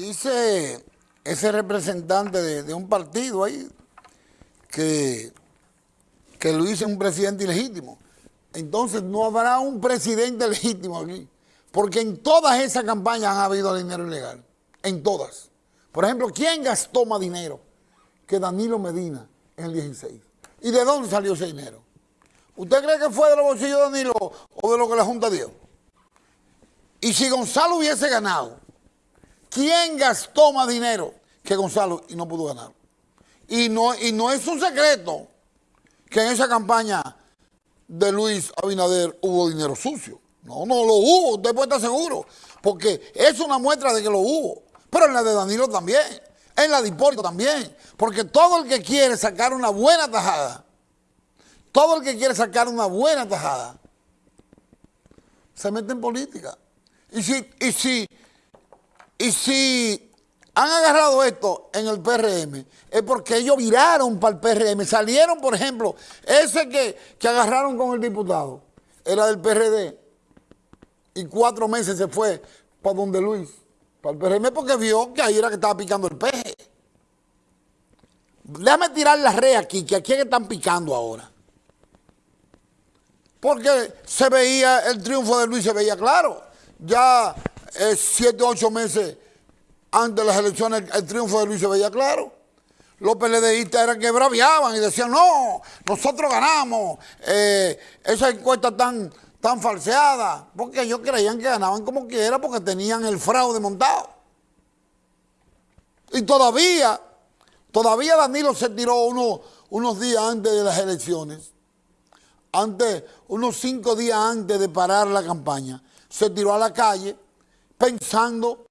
Dice ese representante de, un partido ahí que, que Luis es un presidente ilegítimo. Entonces no habrá un presidente legítimo aquí. Porque en todas esas campañas ha habido dinero ilegal. En todas. Por ejemplo, ¿quién gastó más dinero que Danilo Medina en el 16? ¿Y de dónde salió ese dinero? ¿Usted cree que fue de los bolsillos de Danilo o de lo que la Junta dio? Y si Gonzalo hubiese ganado, ¿quién gastó más dinero que Gonzalo y no pudo ganar? Y no, y no es un secreto que en esa campaña de Luis Abinader hubo dinero sucio. No, no lo hubo, usted puede estar seguro, porque es una muestra de que lo hubo. Pero en la de Danilo también, en la de Hipólito también, porque todo el que quiere sacar una buena tajada, todo el que quiere sacar una buena tajada, se mete en política. Y si, y si, y si han agarrado esto en el PRM, es porque ellos viraron para el PRM. Salieron, por ejemplo, ese que, que agarraron con el diputado, era del PRD, y cuatro meses se fue para donde Luis, para el PRM, porque vio que ahí era que estaba picando el peje. Déjame tirar la red aquí, que aquí es que están picando ahora. Porque se veía, el triunfo de Luis se veía claro. Ya eh, siete, ocho meses antes de las elecciones, el triunfo de Luis se veía claro. Los PLDistas eran que braviaban y decían, no, nosotros ganamos. Eh, esa encuesta tan, tan falseada, porque ellos creían que ganaban como quiera porque tenían el fraude montado. Y todavía, todavía Danilo se tiró unos días antes de las elecciones antes, unos cinco días antes de parar la campaña, se tiró a la calle pensando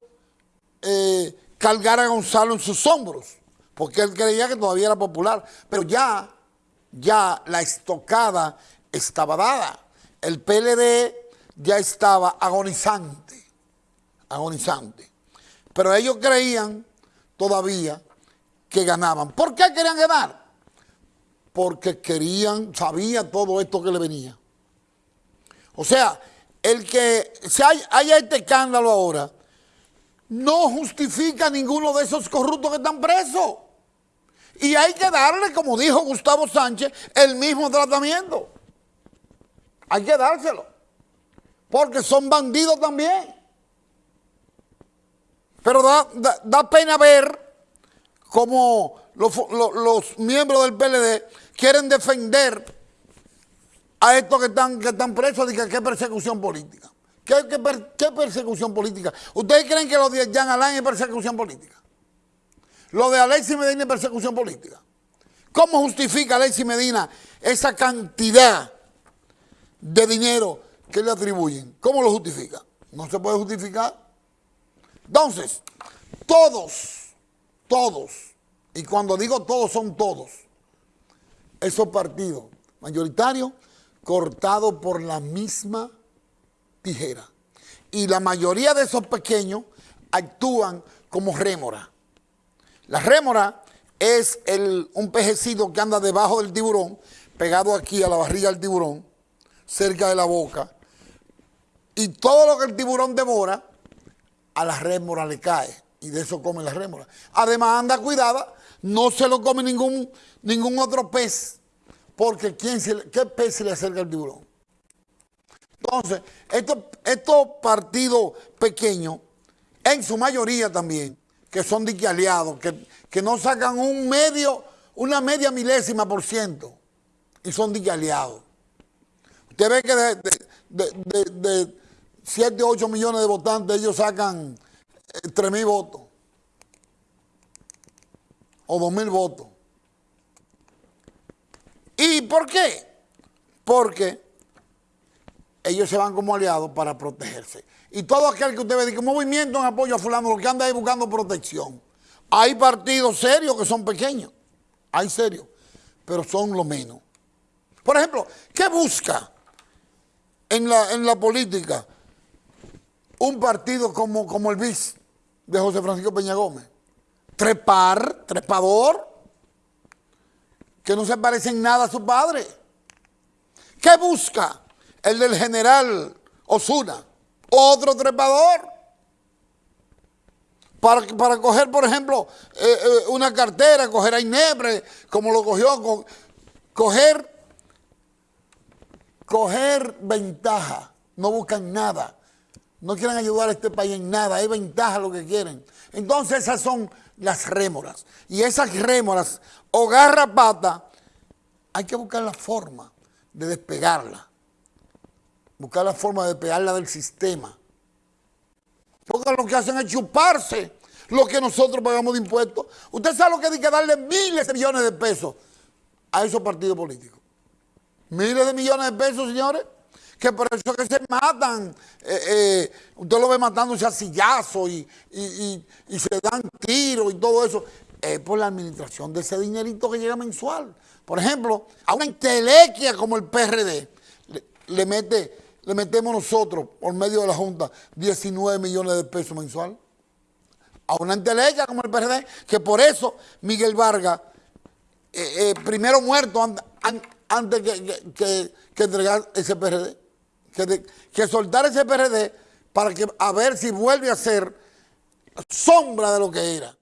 eh, cargar a Gonzalo en sus hombros, porque él creía que todavía era popular. Pero ya, ya la estocada estaba dada. El PLD ya estaba agonizante, agonizante. Pero ellos creían todavía que ganaban. ¿Por qué querían ganar? porque querían, sabía todo esto que le venía. O sea, el que se haya, este escándalo ahora no justifica ninguno de esos corruptos que están presos. Y hay que darle, como dijo Gustavo Sánchez, el mismo tratamiento. Hay que dárselo. Porque son bandidos también. Pero da, pena ver cómo los miembros del PLD quieren defender a estos que están, que están presos qué persecución política. ¿Qué, persecución política? ¿Ustedes creen que lo de Jean Alain es persecución política? Lo de Alexis Medina es persecución política. ¿Cómo justifica Alexis Medina esa cantidad de dinero que le atribuyen? ¿Cómo lo justifica? No se puede justificar. Entonces, todos, todos, y cuando digo todos son todos, esos partidos mayoritarios cortados por la misma tijera. Y la mayoría de esos pequeños actúan como rémora. La rémora es el, un pejecito que anda debajo del tiburón, pegado aquí a la barriga del tiburón, cerca de la boca. Y todo lo que el tiburón devora, a la rémora le cae. Y de eso come la rémora. Además anda cuidada no se lo come ningún, ningún otro pez, porque ¿quién ¿qué pez se le acerca al tiburón? Entonces, estos, estos partidos pequeños, en su mayoría también, que son dique aliados, que, que no sacan un medio, una media milésima por ciento, y son dique aliados. Usted ve que de, de, 7, 8 millones de votantes, ellos sacan 3 eh, mil votos o dos mil votos. ¿Y por qué? Porque ellos se van como aliados para protegerse. Y todo aquel que usted ve que movimiento en apoyo a fulano, lo que anda ahí buscando protección. Hay partidos serios que son pequeños, hay serios, pero son lo menos. Por ejemplo, ¿qué busca en la, en la política un partido como, como el BIS de José Francisco Peña Gómez? trepar, trepador, que no se parece en nada a su padre. ¿Qué busca el del general Osuna? Otro trepador. para, para coger, por ejemplo, eh, eh, una cartera, coger a Inebre, como lo cogió, coger, coger ventaja, no buscan nada, no quieren ayudar a este país en nada, hay ventaja lo que quieren. Entonces esas son las rémoras, y esas rémoras o garrapata, hay que buscar la forma de despegarla, buscar la forma de despegarla del sistema. Porque lo que hacen es chuparse lo que nosotros pagamos de impuestos. Usted sabe lo que hay que darle miles de millones de pesos a esos partidos políticos. Miles de millones de pesos, señores. Que por eso que se matan. Eh, eh, usted lo ve matándose a sillazo y, y, se dan tiros y todo eso. Es por la administración de ese dinerito que llega mensual. Por ejemplo, a una intelequia como el PRD le mete le metemos nosotros, por medio de la Junta, 19 millones de pesos mensual. A una entelequia como el PRD, que por eso Miguel Vargas, eh, primero muerto antes que, entregar ese PRD, que, que soltar ese PRD para que a ver si vuelve a ser sombra de lo que era.